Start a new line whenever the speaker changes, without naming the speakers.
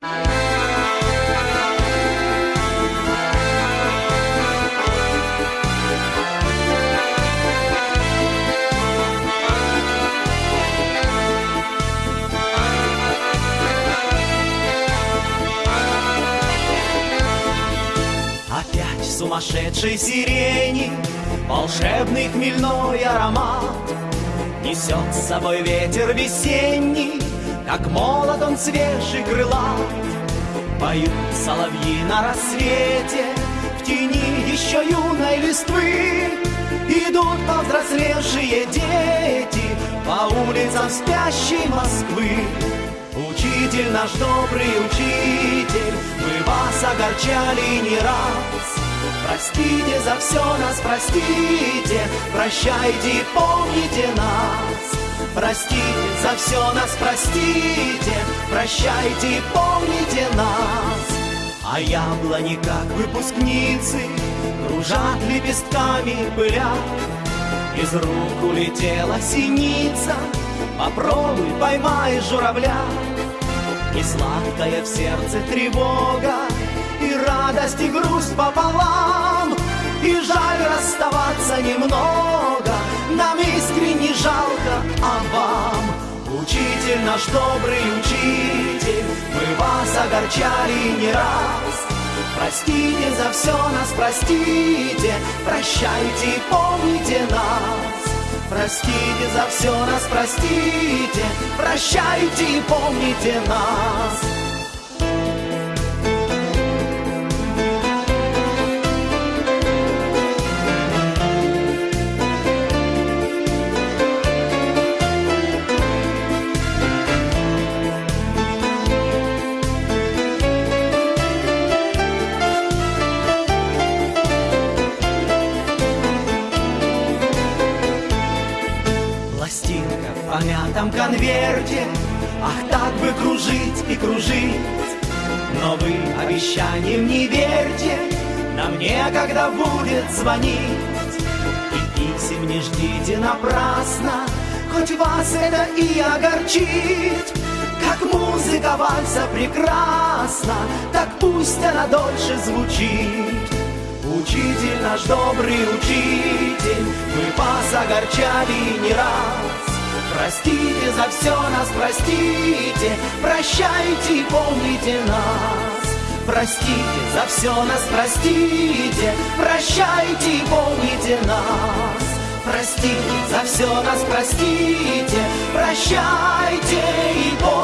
Опять сумасшедшей сирени Волшебный хмельной аромат. Несет с собой ветер весенний Как молод он свежий крылат Поют соловьи на рассвете. В тени еще юной листвы Идут повзрослевшие дети По улицам спящей Москвы. Учитель наш добрый учитель Мы вас огорчали не раз. Простите за все нас, простите Прощайте, помните нас Простите за все нас, простите Прощайте, помните нас. А яблони, как выпускницы Кружат лепестками пыля. Из рук улетела синица Попробуй, поймай журавля. И сладкая в сердце тревога И радость, и грусть пополам. И жаль расставаться немного Нам искренне жалко, а вам Учитель наш добрый учитель. Мы вас огорчали не раз. Простите за все нас, простите. Прощайте, помните нас. Простите за все нас, простите, прощайте и помните нас. Помятом конверте. Ах, так бы кружить и кружить. Но вы обещаниям не верьте. Нам некогда будет звонить. И писем не ждите напрасно. Хоть вас это и огорчит. Как музыка вальса прекрасна Так пусть она дольше звучит. Учитель наш добрый учитель, мы вас огорчали не раз. Простите за все нас, простите, прощайте, помните нас. Простите за все нас, простите, прощайте, помните нас. Простите за все нас, простите, прощайте и помните